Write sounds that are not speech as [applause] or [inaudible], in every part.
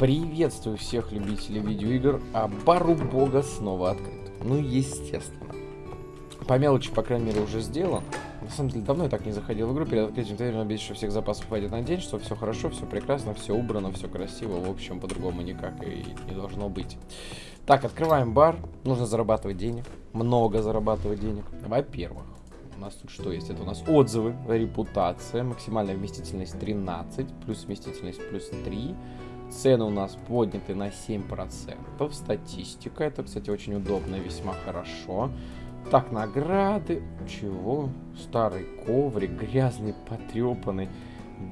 Приветствую всех любителей видеоигр, а бару бога снова открыт. Ну, естественно. По мелочи, по крайней мере, уже сделан. На самом деле, давно я так не заходил в игру. Перед открытием ты надеюсь, что всех запасов хватит на день, что все хорошо, все прекрасно, все убрано, все красиво. В общем, по-другому никак и не должно быть. Так, открываем бар. Нужно зарабатывать денег. Много зарабатывать денег. Во-первых, у нас тут что есть? Это у нас отзывы, репутация, максимальная вместительность 13, плюс вместительность плюс 3. Цены у нас подняты на 7%. Статистика. Это, кстати, очень удобно и весьма хорошо. Так, награды. Чего? Старый коврик, грязный, потрепанный.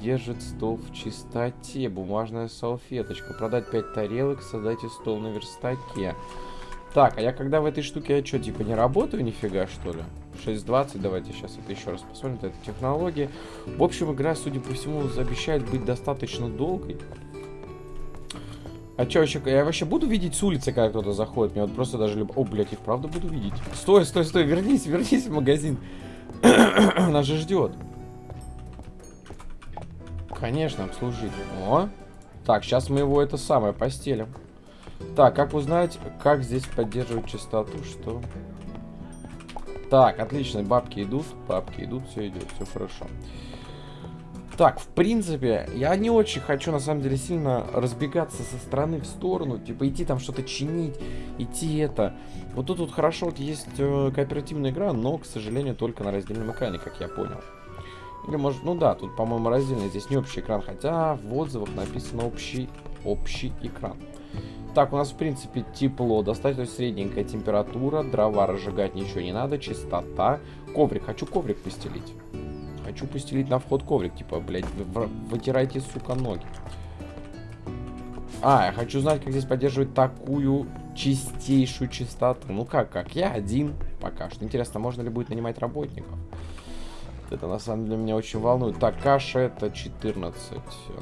Держит стол в чистоте. Бумажная салфеточка. Продать 5 тарелок, создайте стол на верстаке. Так, а я когда в этой штуке, я что, типа не работаю нифига, что ли? 6.20, давайте сейчас это еще раз посмотрим, это технологии. В общем, игра, судя по всему, обещает быть достаточно долгой. А что вообще, я вообще буду видеть с улицы, когда кто-то заходит? Мне вот просто даже люб... О, блядь, их правда буду видеть. Стой, стой, стой, вернись, вернись в магазин. [clears throat] Нас же ждет. Конечно, обслужить. О. Так, сейчас мы его это самое постелим. Так, как узнать, как здесь поддерживать чистоту, что... Так, отлично, бабки идут, бабки идут, все идет, все хорошо. Так, в принципе, я не очень хочу, на самом деле, сильно разбегаться со стороны в сторону. Типа, идти там что-то чинить, идти это. Вот тут вот хорошо вот есть э, кооперативная игра, но, к сожалению, только на раздельном экране, как я понял. Или может, ну да, тут, по-моему, раздельный, здесь не общий экран, хотя в отзывах написано общий, общий экран. Так, у нас, в принципе, тепло, достаточно средненькая температура, дрова разжигать ничего не надо, чистота. Коврик, хочу коврик постелить. Хочу постелить на вход коврик. Типа, блядь, вытирайте, сука, ноги. А, я хочу знать, как здесь поддерживать такую чистейшую чистоту. Ну как, как? Я один пока что. Интересно, можно ли будет нанимать работников? Это на самом деле меня очень волнует. Так, каша это 14.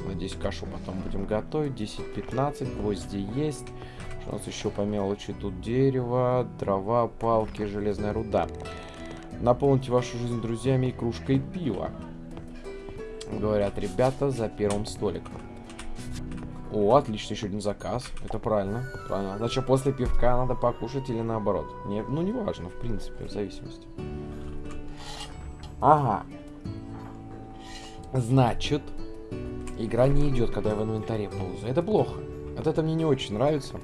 Надеюсь, кашу потом будем готовить. 10-15. Гвозди есть. Что у нас еще по мелочи? Тут дерево, дрова, палки, железная руда. Наполните вашу жизнь друзьями и кружкой пива. Говорят ребята за первым столиком. О, отлично, еще один заказ. Это правильно. Правильно. Значит, после пивка надо покушать или наоборот? Не, ну, не важно, в принципе, в зависимости. Ага. Значит, игра не идет, когда я в инвентаре ползаю. Это плохо. Вот это мне не очень нравится.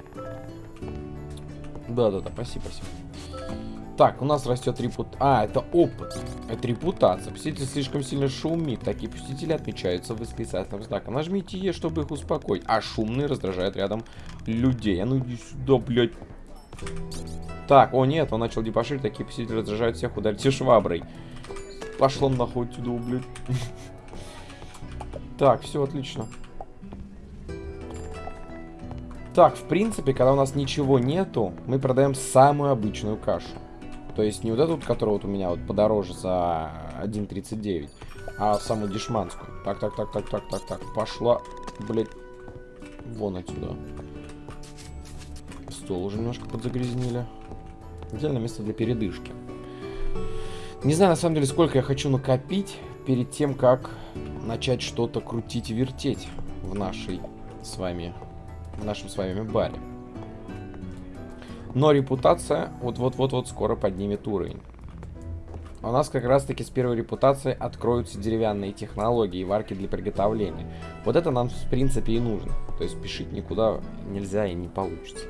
Да-да-да, спасибо, спасибо. Так, у нас растет репут... А, это опыт. Это репутация. Посетитель слишком сильно шумит. Такие посетители отмечаются восклицательным знаком. Нажмите Е, чтобы их успокоить. А шумные раздражают рядом людей. А ну иди сюда, блядь. Так, о нет, он начал дебоширить. Такие посетители раздражают всех. Ударьте шваброй. Пошло нахуй отсюда, блядь. [laughs] Так, все отлично. Так, в принципе, когда у нас ничего нету, мы продаем самую обычную кашу. То есть не вот эту, которая вот у меня вот подороже за 1.39, а самую дешманскую. Так, так, так, так, так, так, так. Пошла, блядь, вон отсюда. Стол уже немножко подзагрязнили. Идеальное место для передышки. Не знаю, на самом деле, сколько я хочу накопить перед тем, как начать что-то крутить и вертеть в нашей с вами, в нашем с вами баре. Но репутация вот-вот-вот-вот скоро поднимет уровень. У нас как раз-таки с первой репутацией откроются деревянные технологии и варки для приготовления. Вот это нам в принципе и нужно. То есть спешить никуда нельзя и не получится.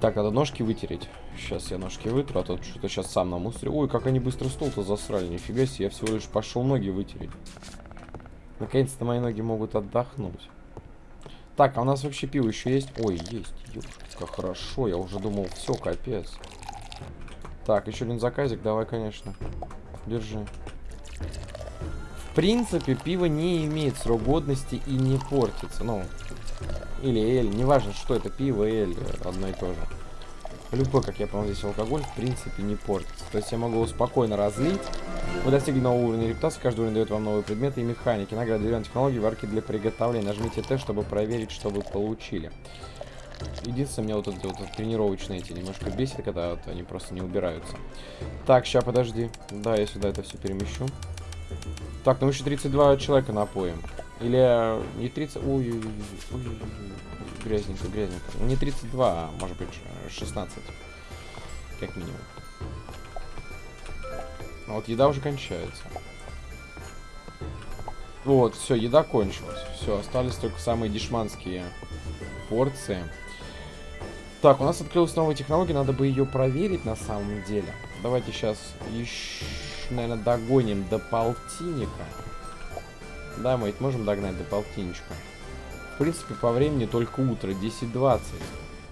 Так, надо ножки вытереть. Сейчас я ножки вытру, а то что-то сейчас сам намусорю. Ой, как они быстро стол-то засрали. Нифига себе, я всего лишь пошел ноги вытереть. Наконец-то мои ноги могут отдохнуть. Так, а у нас вообще пиво еще есть? Ой, есть. Ёпка, хорошо. Я уже думал, все, капец. Так, еще один заказик. Давай, конечно. Держи. В принципе, пиво не имеет срок годности и не портится. Ну, или эль. Неважно, что это, пиво, эль. Одно и то же. Любой, как я понял, здесь алкоголь, в принципе, не портится. То есть я могу его спокойно разлить. Вы достигли нового уровня репутации, каждый уровень дает вам новые предметы и механики. Награда деревянной технологии, варки для приготовления. Нажмите Т, чтобы проверить, что вы получили. Единственное, меня вот эти вот тренировочные эти немножко бесит, когда вот они просто не убираются. Так, сейчас, подожди. Да, я сюда это все перемещу. Так, ну еще 32 человека напоим. Или э, не 30... Ой, ой, ой, ой, ой, грязненько, грязненько. Не 32, а может быть 16. Как минимум. А вот еда уже кончается. Вот, все, еда кончилась. Все, остались только самые дешманские порции. Так, у нас открылась новая технология, надо бы ее проверить на самом деле. Давайте сейчас еще, наверное, догоним до полтинника. Да, мы ведь можем догнать до полтинничка. В принципе, по времени только утро, 10-20.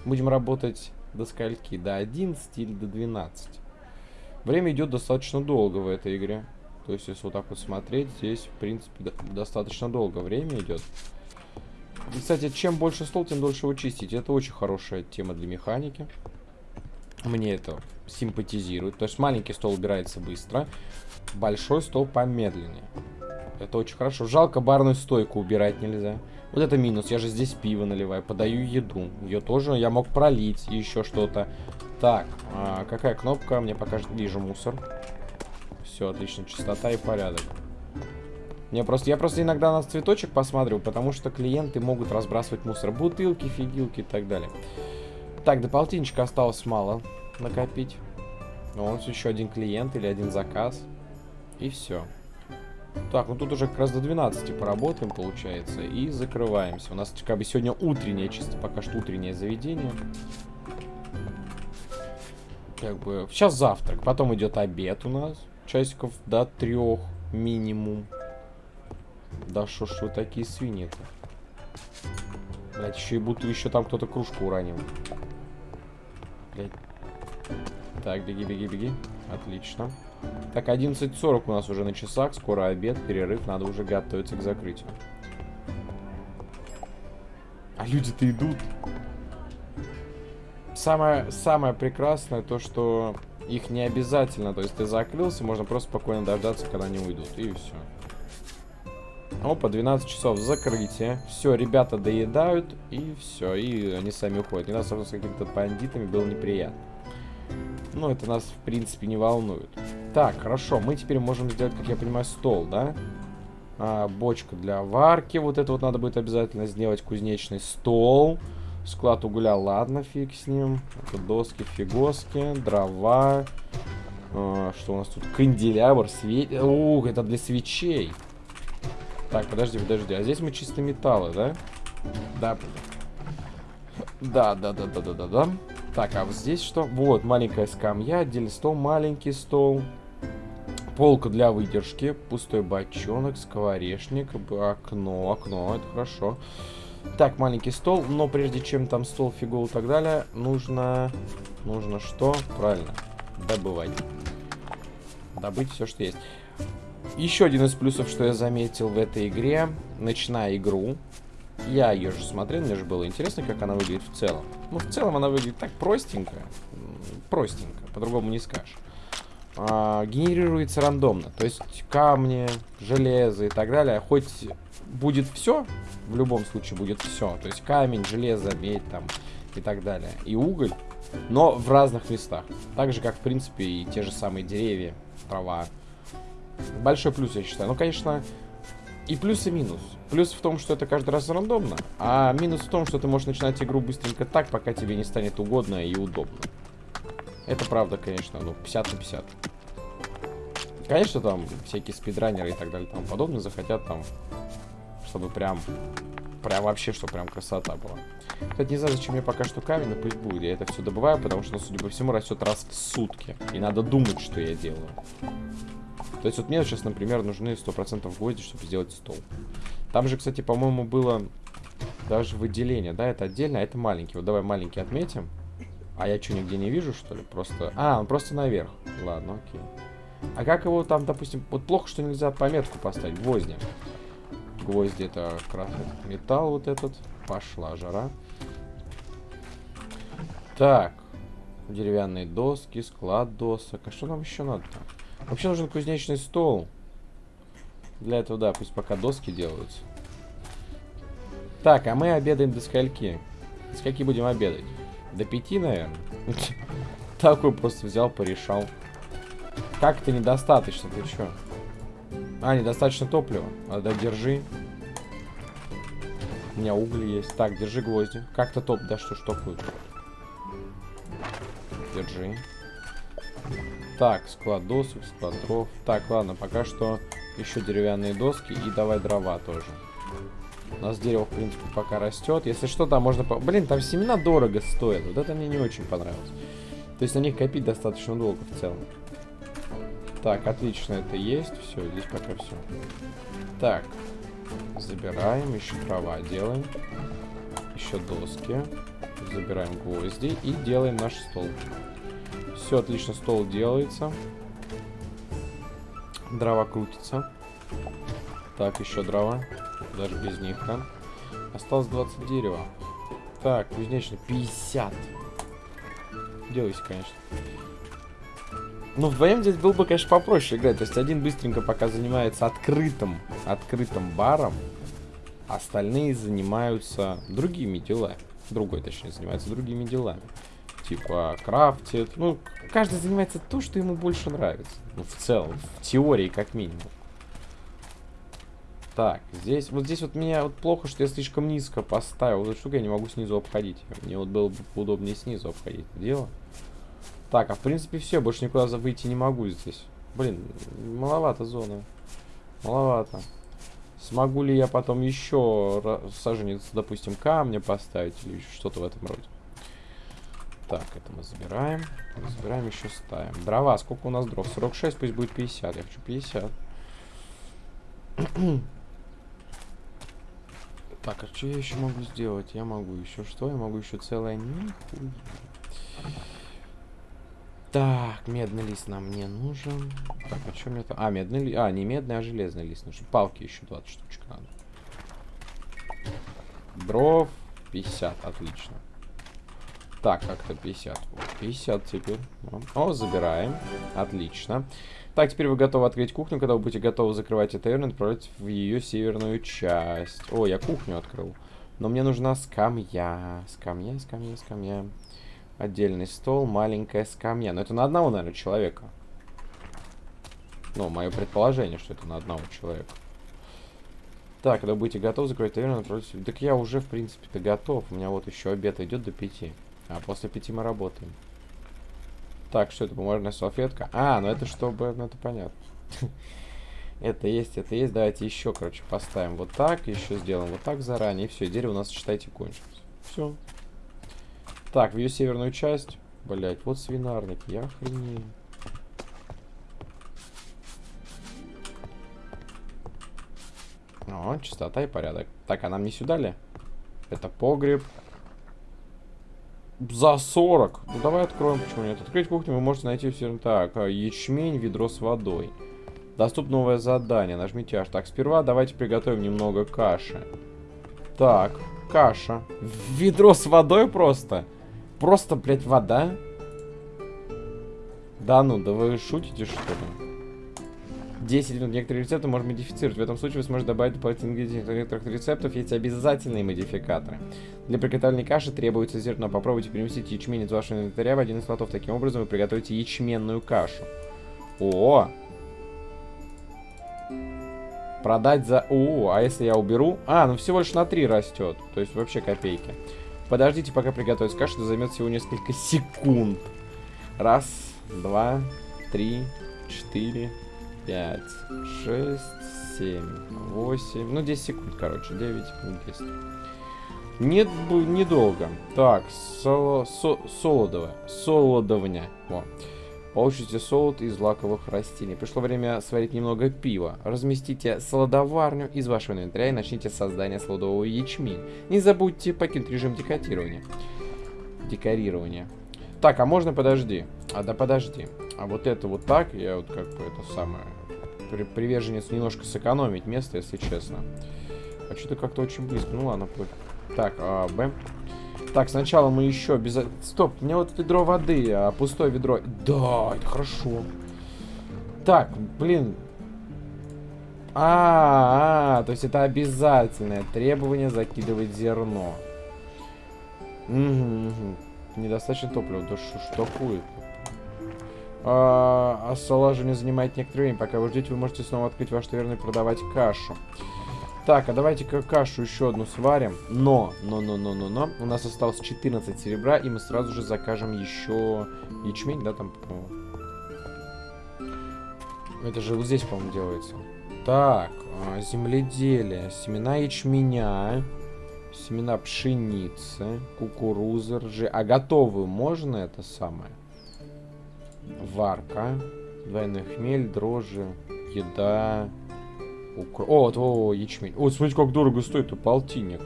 Будем работать до скольки? До 11 или до 12. Время идет достаточно долго в этой игре. То есть, если вот так вот смотреть, здесь, в принципе, достаточно долго время идет. И, кстати, чем больше стол, тем дольше его чистить. Это очень хорошая тема для механики. Мне это симпатизирует. То есть, маленький стол убирается быстро, большой стол помедленнее. Это очень хорошо. Жалко, барную стойку убирать нельзя. Вот это минус. Я же здесь пиво наливаю. Подаю еду. Ее тоже я мог пролить. И еще что-то. Так, а какая кнопка? Мне покажет. Вижу мусор. Все, отлично. Чистота и порядок. Не, просто, я просто иногда на цветочек посмотрю, потому что клиенты могут разбрасывать мусор. Бутылки, фигилки и так далее. Так, до полтинничка осталось мало накопить. Но у нас еще один клиент или один заказ. И все. Так, ну тут уже как раз до 12 поработаем, получается, и закрываемся. У нас как бы сегодня утреннее, чисто пока что утреннее заведение. Как бы, сейчас завтрак, потом идет обед у нас, часиков до трех минимум. Да что ж вы такие свиньи-то? Блять, еще и будто еще там кто-то кружку уронил. Блять. Так, беги, беги, беги. Отлично. Так, 11.40 у нас уже на часах. Скоро обед, перерыв. Надо уже готовиться к закрытию. А люди-то идут. Самое, самое прекрасное то, что их не обязательно. То есть ты закрылся, можно просто спокойно дождаться, когда они уйдут. И все. Опа, 12 часов закрытие. Все, ребята доедают, и все, и они сами уходят. Не надо с какими-то бандитами, было неприятно. Ну, это нас, в принципе, не волнует. Так, хорошо, мы теперь можем сделать, как я понимаю, стол, да? А, бочка для варки, вот это вот надо будет обязательно сделать, кузнечный стол. Склад угля, ладно, фиг с ним. Это доски, фигоски, дрова. А, что у нас тут? Канделябр, свет... Ух, это для свечей. Так, подожди, подожди. А здесь мы чисто металлы, да? Да. Да, да, да, да, да, да, да. Так, а вот здесь что? Вот, маленькая скамья, отдельный стол, маленький стол. Полка для выдержки, пустой бочонок, скворечник, окно, окно, это хорошо. Так, маленький стол, но прежде чем там стол, фигул и так далее, нужно... Нужно что? Правильно, добывать. Добыть все, что есть. Еще один из плюсов, что я заметил в этой игре, начиная игру, я ее же смотрел, мне же было интересно, как она выглядит в целом. Ну, в целом она выглядит так простенько, простенько, по-другому не скажешь а, генерируется рандомно. То есть камни, железо и так далее. Хоть будет все, в любом случае будет все. То есть камень, железо, медь там и так далее. И уголь, но в разных местах. Так же, как, в принципе, и те же самые деревья, трава. Большой плюс, я считаю. Ну, конечно, и плюс, и минус. Плюс в том, что это каждый раз рандомно, а минус в том, что ты можешь начинать игру быстренько так, пока тебе не станет угодно и удобно. Это правда, конечно, ну, 50 на 50. Конечно, там всякие спидранеры и так далее тому подобное захотят там, чтобы прям, прям вообще, что прям красота была. Кстати, не знаю, зачем мне пока что камень, но пусть будет. Я это все добываю, потому что, ну, судя по всему, растет раз в сутки. И надо думать, что я делаю. То есть вот мне сейчас, например, нужны 100% гвозди, чтобы сделать стол. Там же, кстати, по-моему, было даже выделение. Да, это отдельно, а это маленький. Вот давай маленький отметим. А я что, нигде не вижу, что ли? Просто... А, он просто наверх. Ладно, окей. А как его там, допустим... Вот плохо, что нельзя пометку поставить. Гвозди. Гвозди это раз металл вот этот. Пошла жара. Так. Деревянные доски, склад досок. А что нам еще надо-то? Вообще нужен кузнечный стол. Для этого, да, пусть пока доски делаются. Так, а мы обедаем до скольки? До скольки будем обедать? До пяти, наверное. [laughs] Такой просто взял, порешал. Как это недостаточно? Ты чё? А, недостаточно топлива. А, да, держи. У меня угли есть. Так, держи гвозди. Как-то топ, да что ж топают. Держи. Так, склад досок, склад дров. Так, ладно, пока что еще деревянные доски и давай дрова тоже. У нас дерево, в принципе, пока растет. Если что, там можно... По... Блин, там семена дорого стоят. Вот это мне не очень понравилось. То есть на них копить достаточно долго в целом. Так, отлично, это есть. Все, здесь пока все. Так, забираем, еще дрова делаем. Еще доски. Забираем гвозди и делаем наш стол. Все, отлично, стол делается. Дрова крутится. Так, еще дрова. Даже без них, да? Осталось 20 дерева. Так, кузнечный 50. Делайся, конечно. Ну, вдвоем здесь был бы, конечно, попроще играть. То есть один быстренько пока занимается открытым, открытым баром, остальные занимаются другими делами. Другой, точнее, занимается другими делами. Типа крафтит. Ну, каждый занимается то, что ему больше нравится. Ну, в целом, в теории как минимум. Так, здесь, вот здесь вот меня вот плохо, что я слишком низко поставил. Вот эту штуку я не могу снизу обходить. Мне вот было бы удобнее снизу обходить это дело. Так, а в принципе все, больше никуда выйти не могу здесь. Блин, маловато зона. Маловато. Смогу ли я потом еще саженец, допустим, камня поставить или что-то в этом роде? Так, это мы забираем. Забираем, еще ставим. Дрова, сколько у нас дров? 46, пусть будет 50. Я хочу 50. Так, а что я еще могу сделать? Я могу еще что? Я могу еще целое нихуя. Так, медный лист нам не нужен. Так, а что мне там? А, медный лист. А, не медный, а железный лист нужен. Палки еще 20 штучек надо. Дров 50, отлично. Так, как-то 50. 50 теперь. О, забираем. Отлично. Так, теперь вы готовы открыть кухню. Когда вы будете готовы закрывать эту и отправлять в ее северную часть. О, я кухню открыл. Но мне нужна скамья. Скамья, скамья, скамья. Отдельный стол, маленькая скамья. Но это на одного, наверное, человека. Ну, мое предположение, что это на одного человека. Так, когда будете готовы закрыть таверну, отправляйтесь... Так я уже, в принципе-то, готов. У меня вот еще обед идет до пяти. А после пяти мы работаем. Так, что это, бумажная салфетка? А, ну это чтобы... Ну это понятно. [laughs] Это есть, это есть. Давайте еще, короче, поставим вот так. Еще сделаем вот так заранее. И все, дерево у нас, считайте, кончилось. Все. Так, в ее северную часть. Блять, вот свинарник, я охренею. О, чистота и порядок. Так, а нам не сюда ли? Это погреб. За 40. Ну, давай откроем, почему нет. Открыть кухню вы можете найти все. Так, а, ячмень, ведро с водой. Доступно новое задание. Нажмите аж. Так, сперва давайте приготовим немного каши. Так, каша. Ведро с водой просто. Просто, блядь, вода? Да ну, да вы шутите, что ли? 10 минут. Некоторые рецепты можно модифицировать. В этом случае вы сможете добавить дополнительные ингредиенты. некоторых рецептов есть обязательные модификаторы. Для приготовления каши требуется зерно. Попробуйте переместить ячмень из вашего инвентаря в один из слотов. Таким образом вы приготовите ячменную кашу. О! Продать за... О, а если я уберу? А, ну всего лишь на 3 растет. То есть вообще копейки. Подождите, пока приготовится каша, это займет всего несколько секунд. Раз, два, три, четыре, пять, шесть, семь, восемь. Ну, 10 секунд, короче. 9, 10. Нет, недолго. Так, соло, со, солодовое. Солодовня. Во. Получите солод из лаковых растений. Пришло время сварить немного пива. Разместите солодоварню из вашего инвентаря и начните создание солодового ячменя. Не забудьте покинуть режим декорирования. Декорирование. Так, а можно подожди? А да подожди. А вот это вот так, я вот как бы это самое... При, приверженец немножко сэкономить место, если честно. А что-то как-то очень близко. Ну ладно, пофиг. Так, а, Б. Так, сначала мы еще без... Стоп, у меня вот ведро воды, а пустое ведро... Да, это хорошо. Так, блин. А, -а, -а то есть это обязательное требование закидывать зерно. Угу, угу. Недостаточно топлива. Да что ж такое? А, а не занимает некоторое время. Пока вы ждете, вы можете снова открыть ваш таверну и продавать кашу. Так, а давайте-ка кашу еще одну сварим. Но, но, но, но, но, но. У нас осталось 14 серебра, и мы сразу же закажем еще ячмень, да, там, Это же вот здесь, по-моему, делается. Так, а, земледелие. Семена ячменя. Семена пшеницы. Кукурузы, ржи. А готовую можно это самое? Варка. Двойной хмель, дрожжи, еда. Укр... О, вот, о, ячмень. О, смотрите, как дорого стоит, полтинник.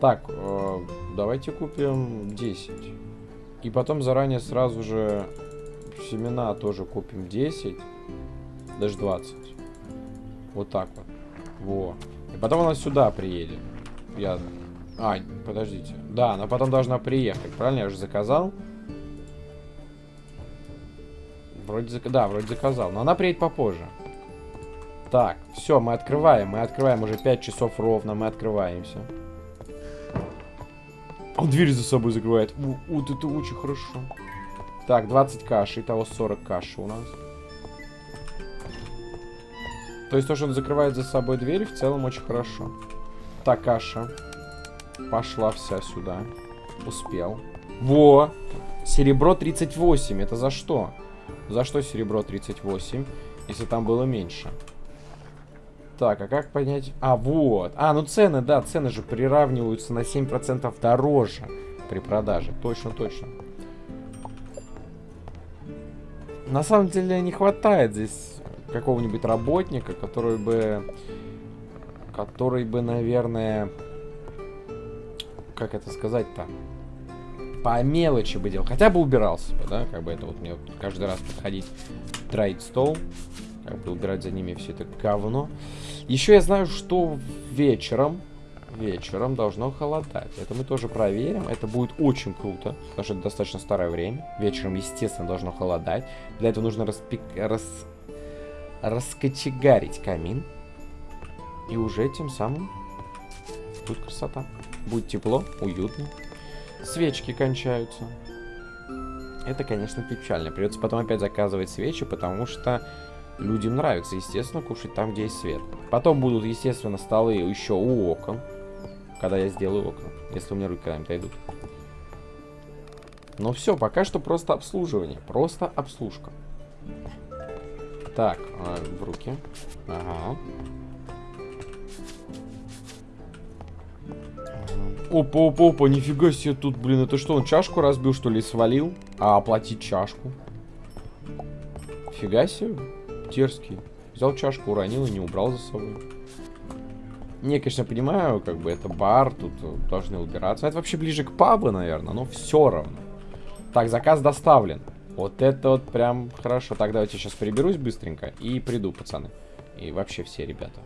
Так, э, давайте купим 10. И потом заранее сразу же семена тоже купим 10. Даже 20. Вот так вот. Во. И потом она сюда приедет. Я... А, подождите. Да, она потом должна приехать. Правильно? Я уже заказал. Вроде. Да, вроде заказал. Но она приедет попозже. Так, все, мы открываем. Мы открываем уже 5 часов ровно. Мы открываемся. Он дверь за собой закрывает. Вот это очень хорошо. Так, 20 каши. Итого 40 каши у нас. То есть то, что он закрывает за собой дверь, в целом очень хорошо. Так, каша. Пошла вся сюда. Успел. Во! Серебро 38. Это за что? За что серебро 38, если там было меньше? Так, а как понять? А, вот. А, ну цены, да, цены же приравниваются на 7% дороже при продаже. Точно, точно. На самом деле не хватает здесь какого-нибудь работника, который бы... Который бы, наверное... Как это сказать-то? По мелочи бы делал. Хотя бы убирался бы, да, как бы это вот мне вот каждый раз подходить, троить стол, как бы убирать за ними все это говно. Еще я знаю, что вечером, вечером должно холодать. Это мы тоже проверим. Это будет очень круто, потому что это достаточно старое время. Вечером, естественно, должно холодать. Для этого нужно распек... рас... раскочегарить камин. И уже тем самым будет красота. Будет тепло, уютно свечки кончаются. Это, конечно, печально. Придется потом опять заказывать свечи, потому что людям нравится, естественно, кушать там, где есть свет. Потом будут, естественно, столы еще у окон. Когда я сделаю окна. Если у меня руки когда-нибудь дойдут. Но все, пока что просто обслуживание. Просто обслужка. Так, а, в руки. Ага. Опа, опа, опа, нифига себе тут, блин, это что, он чашку разбил, что ли, свалил? А оплатить чашку? Фига себе, дерзкий. Взял чашку, уронил и не убрал за собой. Не, конечно, понимаю, как бы это бар, тут должны убираться. Это вообще ближе к пабу, наверное, но все равно. Так, заказ доставлен. Вот это вот прям хорошо. Так, давайте сейчас приберусь быстренько и приду, пацаны. И вообще все ребята.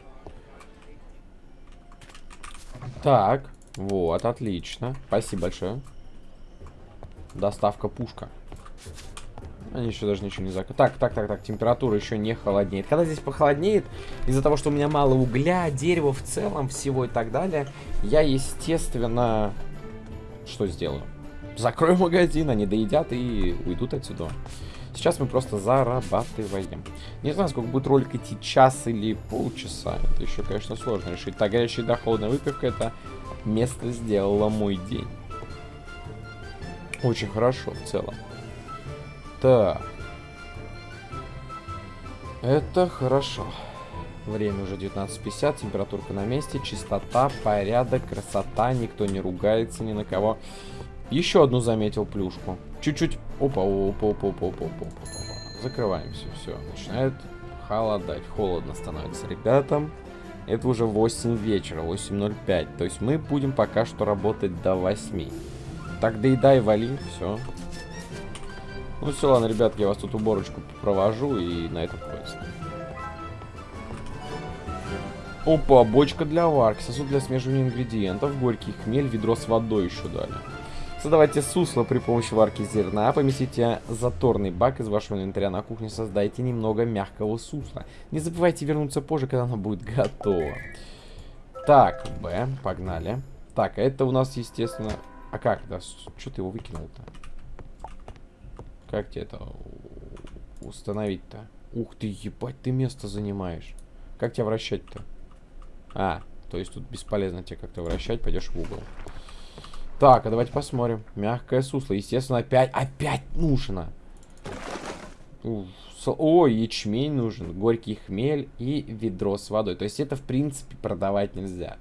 Так. Вот, отлично. Спасибо большое. Доставка пушка. Они еще даже ничего не закрыли. Так, так, так, так, температура еще не холоднеет. Когда здесь похолоднеет, из-за того, что у меня мало угля, дерева в целом, всего и так далее, я, естественно, что сделаю? Закрою магазин, они доедят и уйдут отсюда. Сейчас мы просто зарабатываем. Не знаю, сколько будет ролик идти, час или полчаса. Это еще, конечно, сложно решить. Так, горячая да, холодная выпивка, это место сделало мой день. Очень хорошо в целом. Так. Это хорошо. Время уже 19.50, температурка на месте, чистота, порядок, красота, никто не ругается ни на кого. Еще одну заметил плюшку. Чуть-чуть. Опа, опа, опа, опа, опа, опа, опа. Закрываемся, все. Начинает холодать, холодно становится ребятам. Это уже 8 вечера, 8.05. То есть мы будем пока что работать до 8. Так, доедай, вали, все. Ну все, ладно, ребятки, я вас тут уборочку провожу и на этом хватит. Опа, бочка для варки, сосуд для смешивания ингредиентов, горький хмель, ведро с водой еще дали. Создавайте сусло при помощи варки зерна. Поместите заторный бак из вашего инвентаря на кухне. Создайте немного мягкого сусла. Не забывайте вернуться позже, когда оно будет готово. Так, Б, погнали. Так, а это у нас, естественно... А как, да? Что ты его выкинул-то? Как тебе это установить-то? Ух ты, ебать, ты место занимаешь. Как тебя вращать-то? А, то есть тут бесполезно тебе как-то вращать, пойдешь в угол. Так, а давайте посмотрим. Мягкое сусло. Естественно, опять, опять нужно. О, ячмень нужен, горький хмель и ведро с водой. То есть это, в принципе, продавать нельзя.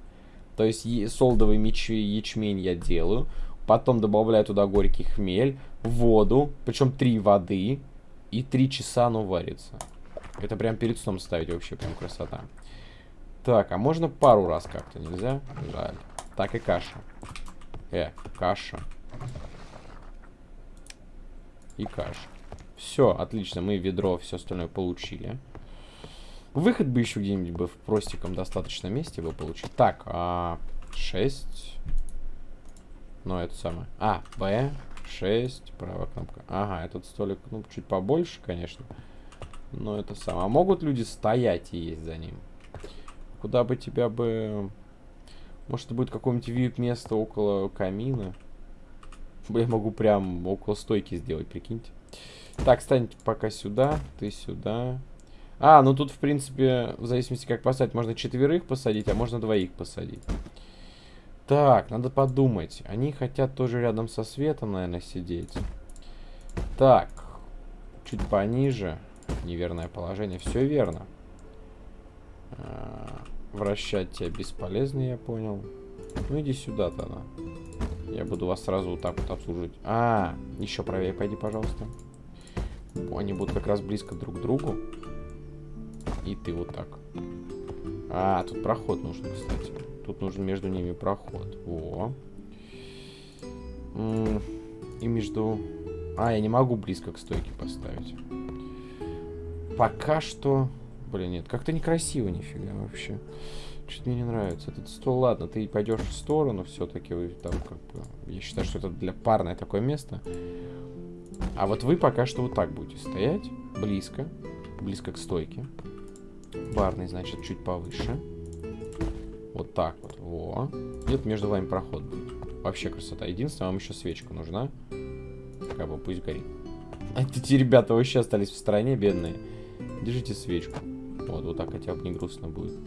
То есть солдовый меч, ячмень я делаю. Потом добавляю туда горький хмель, воду, причем три воды. И три часа оно варится. Это прям перед сном ставить вообще, прям красота. Так, а можно пару раз как-то, нельзя? Жаль. Так и каша. Э, каша. И каша. Все, отлично, мы ведро, все остальное получили. Выход бы еще где-нибудь бы в простиком достаточном месте бы получить. Так, а, 6. Ну, это самое. А, Б, 6, правая кнопка. Ага, этот столик, ну, чуть побольше, конечно. Но это самое. А могут люди стоять и есть за ним? Куда бы тебя бы... Может, будет какое-нибудь вип-место около камина? Я могу прям около стойки сделать, прикиньте. Так, стань пока сюда, ты сюда. А, ну тут, в принципе, в зависимости как посадить, можно четверых посадить, а можно двоих посадить. Так, надо подумать. Они хотят тоже рядом со светом, наверное, сидеть. Так, чуть пониже. Неверное положение. Все верно. Вращать тебя бесполезно, я понял. Ну иди сюда тогда. Я буду вас сразу вот так вот обслуживать. А, еще правее пойди, пожалуйста. Они будут как раз близко друг к другу. И ты вот так. А, тут проход нужен, кстати. Тут нужен между ними проход. О. И между... А, я не могу близко к стойке поставить. Пока что... Блин, нет, как-то некрасиво нифига вообще. Что-то мне не нравится. Этот стол, ладно, ты пойдешь в сторону все-таки. Там как бы... Я считаю, что это для парное такое место. А вот вы пока что вот так будете стоять. Близко. Близко к стойке. Барный, значит, чуть повыше. Вот так вот. Во. Где-то между вами проход будет. Вообще красота. Единственное, вам еще свечка нужна. Как бы пусть горит. А эти ребята вообще остались в стороне, бедные. Держите свечку. Вот, вот так хотя бы не грустно будет.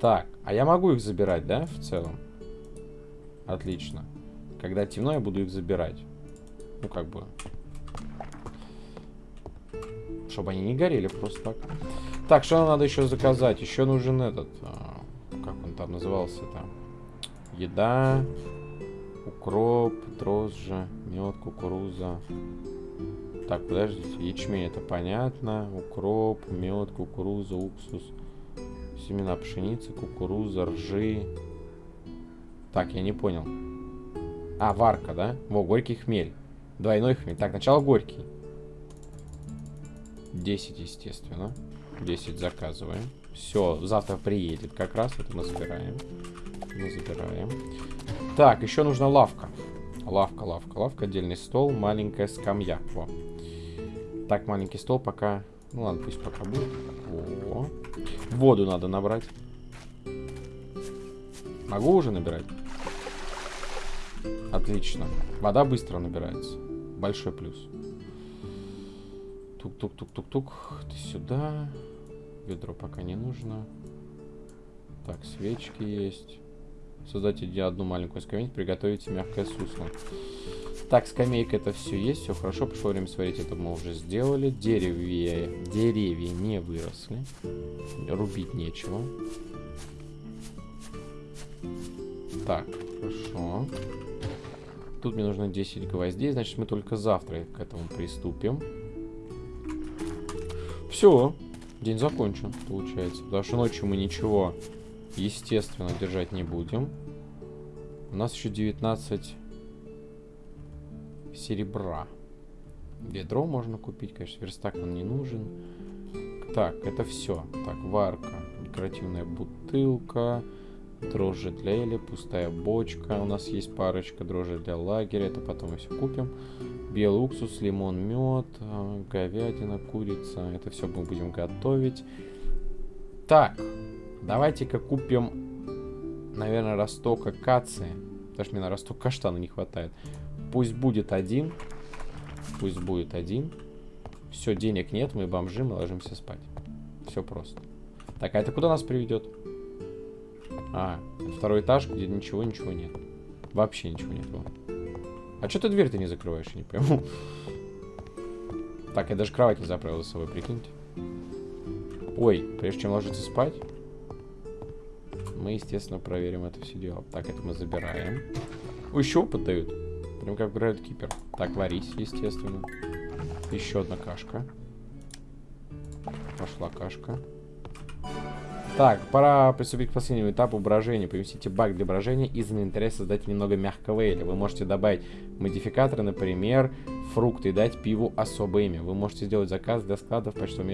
Так, а я могу их забирать, да, в целом? Отлично. Когда темно, я буду их забирать. Ну, как бы. Чтобы они не горели просто так. Так, что нам надо еще заказать? Еще нужен этот... А, как он там назывался там? Еда, укроп, дрожжи, мед, кукуруза. Так, подождите. Ячмень, это понятно. Укроп, мед, кукуруза, уксус. Семена пшеницы, кукуруза, ржи. Так, я не понял. А, варка, да? Во, горький хмель. Двойной хмель. Так, начало горький. 10, естественно. 10 заказываем. Все, завтра приедет как раз. Это мы забираем. Мы забираем. Так, еще нужна лавка. Лавка, лавка, лавка. Отдельный стол. Маленькая скамья. Во. Так, маленький стол пока... Ну ладно, пусть пока будет. О. Воду надо набрать. Могу уже набирать? Отлично. Вода быстро набирается. Большой плюс. Тук-тук-тук-тук-тук. Ты сюда. Ведро пока не нужно. Так, свечки есть. Создайте одну маленькую скамейку, приготовите мягкое сусло. Так, скамейка это все есть, все хорошо, пришло время сварить, это мы уже сделали. Деревья, деревья не выросли. Рубить нечего. Так, хорошо. Тут мне нужно 10 гвоздей, значит мы только завтра к этому приступим. Все, день закончен, получается. Потому что ночью мы ничего, естественно, держать не будем. У нас еще 19 серебра. Ведро можно купить, конечно, верстак нам не нужен. Так, это все. Так, варка, декоративная бутылка, дрожжи для Эли, пустая бочка. У нас есть парочка дрожжи для лагеря, это потом мы все купим. Белый уксус, лимон, мед, говядина, курица. Это все мы будем готовить. Так, давайте-ка купим, наверное, росток акации. Потому мне на росток каштана не хватает. Пусть будет один. Пусть будет один. Все, денег нет, мы бомжи, мы ложимся спать. Все просто. Так, а это куда нас приведет? А, второй этаж, где ничего, ничего нет. Вообще ничего нет. А что ты дверь-то не закрываешь, я не пойму. Так, я даже кровать не заправил за собой, прикиньте. Ой, прежде чем ложиться спать, мы, естественно, проверим это все дело. Так, это мы забираем. Ой, еще опыт дают. Прям как играют кипер. Так, варись, естественно. Еще одна кашка. Пошла кашка. Так, пора приступить к последнему этапу брожения. Поместите баг для брожения из инвентаря создать немного мягкого эля. Вы можете добавить модификаторы, например, фрукты и дать пиву особое имя. Вы можете сделать заказ для склада в почтовом.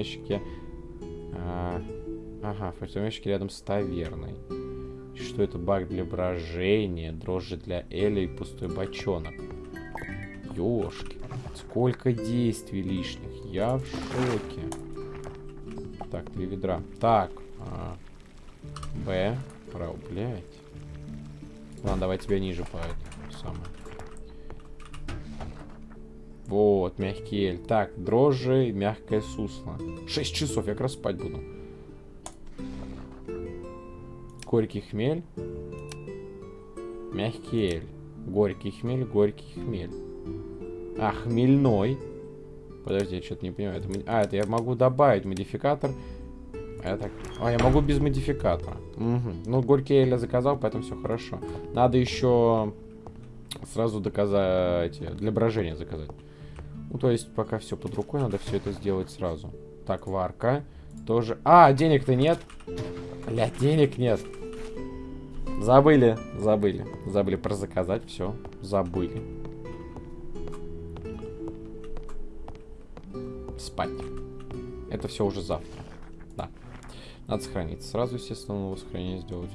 А, ага, в почтовом рядом с таверной. Что это баг для брожения, дрожжи для эля и пустой бочонок. Ёшки, сколько действий лишних. Я в шоке. Так, три ведра. Так, а, Б. Право, блядь. Ладно, давай тебя ниже по этому самое. Вот, мягкий эль. Так, дрожжи, мягкое сусло. 6 часов, я как раз спать буду. Горький хмель. Мягкий эль. Горький хмель, горький хмель. А, хмельной. Подожди, я что-то не понимаю. Это... А, это я могу добавить модификатор а я так... А, я могу без модификатора. Угу. Ну, горький я заказал, поэтому все хорошо. Надо еще сразу доказать... Для брожения заказать. Ну, то есть, пока все под рукой, надо все это сделать сразу. Так, варка. Тоже... А, денег-то нет. Бля, денег нет. Забыли, забыли. Забыли про заказать, все. Забыли. Спать. Это все уже завтра. Надо сохранить. Сразу, естественно, новое сохранение сделать.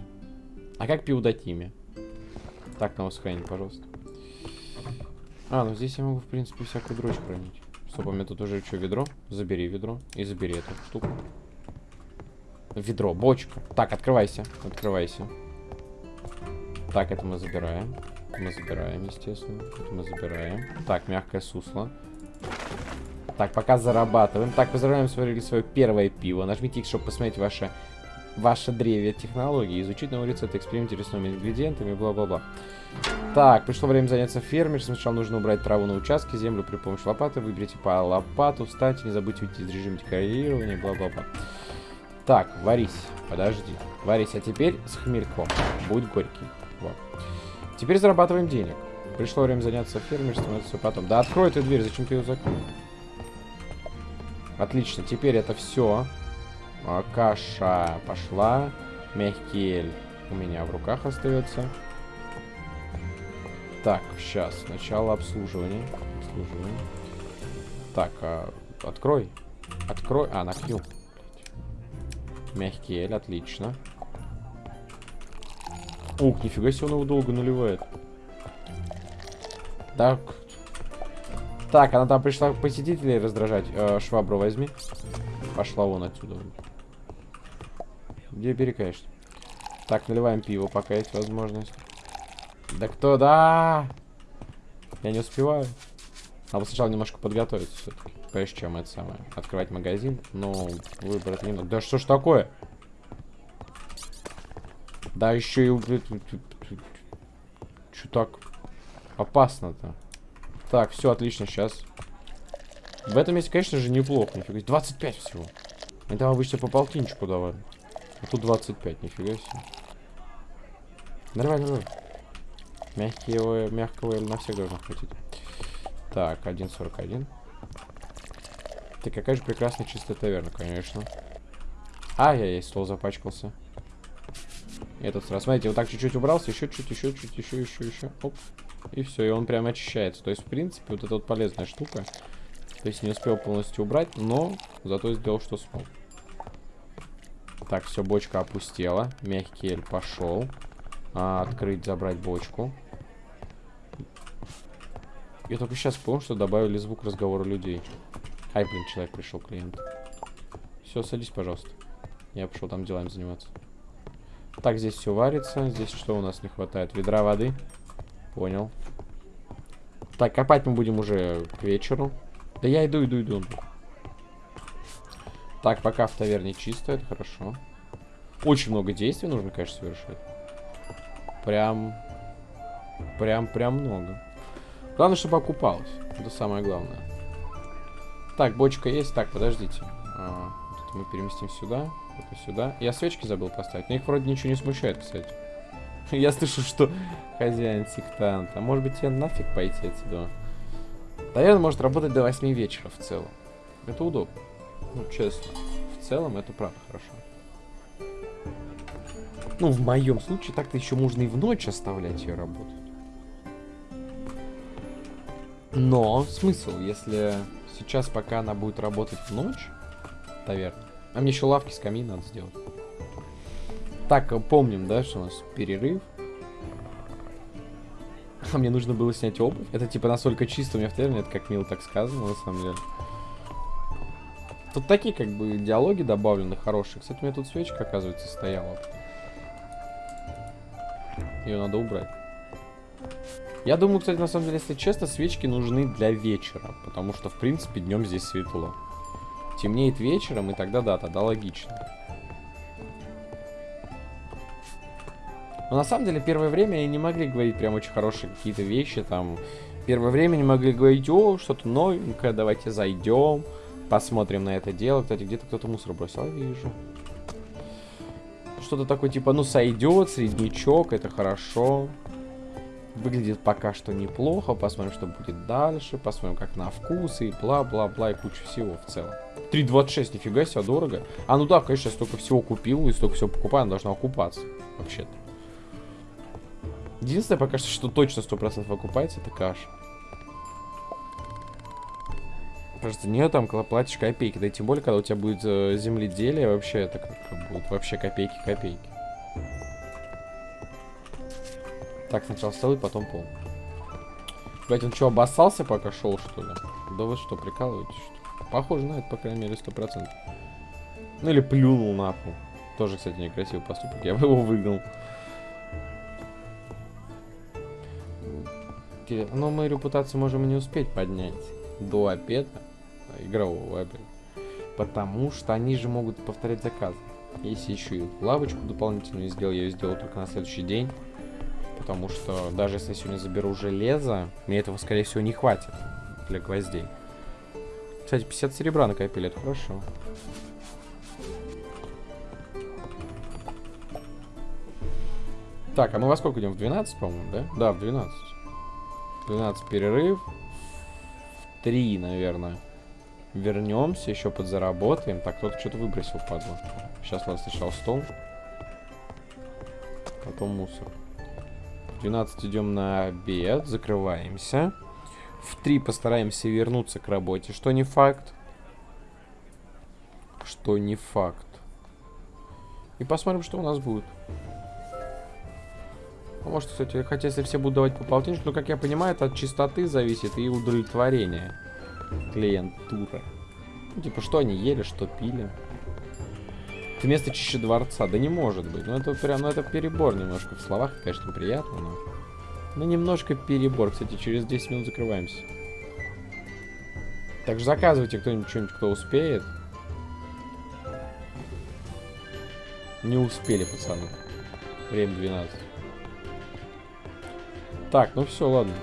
А как пиво дать имя? Так, новое сохранение, пожалуйста. А, ну здесь я могу, в принципе, всякую дрочь хранить. Стоп, у меня тут уже что, ведро? Забери ведро и забери эту штуку. Ведро, бочка. Так, открывайся, открывайся. Так, это мы забираем. мы забираем, естественно. Это мы забираем. Так, мягкое сусло. Так, пока зарабатываем. Так, поздравляем, сварили свое первое пиво. Нажмите X, чтобы посмотреть ваше, ваше древе технологии. Изучить новый рецепт, экспериментировать с новыми ингредиентами, бла-бла-бла. Так, пришло время заняться фермерством. Сначала нужно убрать траву на участке, землю при помощи лопаты. Выберите по лопату, встаньте, не забудьте уйти из режима декорирования, бла-бла-бла. Так, варись. Подожди. Варись, а теперь с хмельком. Будет горький. Вот. Теперь зарабатываем денег. Пришло время заняться фермерством, это все потом. Да открой эту дверь, зачем ты ее закрыл? Отлично, теперь это все. А, каша пошла. Мягкий эль у меня в руках остается. Так, сейчас. Сначала обслуживание. Обслуживание. Так, а, открой. Открой. А, на Q. Мягкий эль, отлично. Ух, нифига себе он его долго наливает. Так, так, она там пришла посетителей раздражать. Э, швабру возьми. Пошла вон отсюда. Где перекаешься? Так, наливаем пиво, пока есть возможность. Да кто, да? Я не успеваю. Надо сначала немножко подготовиться все-таки. Прежде чем это самое. Открывать магазин. Но выбрать не надо. Да что ж такое? Да еще и... Что так опасно-то? Так, все отлично, сейчас. В этом месте, конечно же, неплохо. Нифига 25 всего. Мы там обычно по полтинчику давали. А тут 25, нифига себе. Нормально, нормально. Мягкие, мягкого на всех должно хватить. Так, 1.41. Ты какая же прекрасная чистая таверна, конечно. Ай-яй-яй, стол запачкался. Этот сразу, смотрите, вот так чуть-чуть убрался, еще чуть, еще чуть, еще, еще, еще. Оп. И все, и он прям очищается. То есть, в принципе, вот эта вот полезная штука. То есть не успел полностью убрать, но зато сделал, что смог. Так, все, бочка опустела. Мягкий эль пошел. А, открыть, забрать бочку. Я только сейчас понял, что добавили звук разговора людей. Ай, блин, человек пришел, клиент. Все, садись, пожалуйста. Я пошел там делами заниматься. Так, здесь все варится. Здесь что у нас не хватает? Ведра воды. Понял. Так, копать мы будем уже к вечеру. Да я иду, иду, иду. Так, пока в таверне чисто, это хорошо. Очень много действий нужно, конечно, совершать. прям... Прям, прям много. Главное, чтобы окупалось. Это самое главное. Так, бочка есть. Так, подождите. А, мы переместим сюда. Это сюда. Я свечки забыл поставить. Но их вроде ничего не смущает, кстати. [laughs] Я слышу, что хозяин сектант. А может быть, тебе нафиг пойти отсюда? Наверное, может работать до 8 вечера в целом. Это удобно. Ну, честно. В целом, это правда хорошо. Ну, в моем случае, так-то еще можно и в ночь оставлять ее работать. Но смысл, если сейчас, пока она будет работать в ночь, таверна. А мне еще лавки с камина надо сделать. Так, э, помним, да, что у нас перерыв. [laughs] А мне нужно было снять обувь. Это типа настолько чисто у меня в таверне, это как мило так сказано, на самом деле. Тут такие как бы диалоги добавлены хорошие. Кстати, у меня тут свечка, оказывается, стояла. Ее надо убрать. Я думаю, кстати, на самом деле, если честно, свечки нужны для вечера. Потому что, в принципе, днем здесь светло. Темнеет вечером, и тогда да, тогда логично. Но на самом деле, первое время они не могли говорить прям очень хорошие какие-то вещи. Там, первое время не могли говорить, о, что-то новенькое, давайте зайдем, посмотрим на это дело. Кстати, где-то кто-то мусор бросил, вижу. Что-то такое, типа, ну, сойдет, среднячок, это хорошо. Выглядит пока что неплохо. Посмотрим, что будет дальше. Посмотрим, как на вкус и бла-бла-бла и куча всего в целом. 3.26, нифига себе, дорого. А, ну да, конечно, я столько всего купил и столько всего покупаю, она должна окупаться. Вообще-то. Единственное, пока что, что точно 100% окупается, это каша. Просто не там платишь копейки. Да и тем более, когда у тебя будет э, земледелие, вообще это как будет вообще копейки-копейки. Так, сначала столы, потом пол. Блять, он что, обоссался пока шел, что ли? Да вы что, прикалываетесь, что Похоже на это, по крайней мере, сто процентов. Ну или плюнул на. Тоже, кстати, некрасивый поступок. Я бы его выгнал. Но мы репутацию можем не успеть поднять до обеда, игрового обеда. Потому что они же могут повторять заказы. Если еще и лавочку дополнительную сделал, я ее сделал только на следующий день. Потому что даже если я сегодня заберу железо, мне этого, скорее всего, не хватит для гвоздей. Кстати, 50 серебра накопили, это хорошо. Так, а мы во сколько идем? В 12, по-моему, да? Да, в 12. 12 перерыв. В 3, наверное. Вернемся, еще подзаработаем. Так, кто-то что-то выбросил, падла. Сейчас, ладно, сначала стол. Потом мусор. 12 идем на обед, закрываемся. В 3 постараемся вернуться к работе, что не факт. Что не факт. И посмотрим, что у нас будет. А может, кстати, хотя если все будут давать по полтиннику, но, как я понимаю, это от чистоты зависит и удовлетворения клиентуры. Ну, типа, что они ели, что пили. Это место чище дворца. Да не может быть. Ну это прям, ну это перебор немножко. В словах, конечно, приятно, но... Ну немножко перебор. Кстати, через 10 минут закрываемся. Так же заказывайте кто-нибудь что-нибудь, кто успеет. Не успели, пацаны. Время 12. Так, ну все, ладно.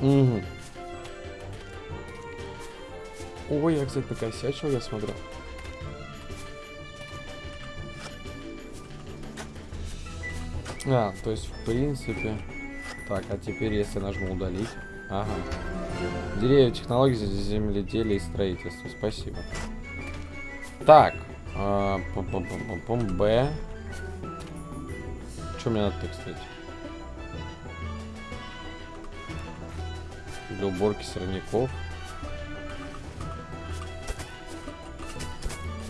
Угу. Ой, я, кстати, накосячил, я смотрю. А, то есть, в принципе... Так, а теперь, если нажму удалить... Ага. Деревья, технологии, земледелия и строительства. Спасибо. Так. А, пом -пом -пом -пом Б. Что мне надо, кстати? Для уборки сорняков.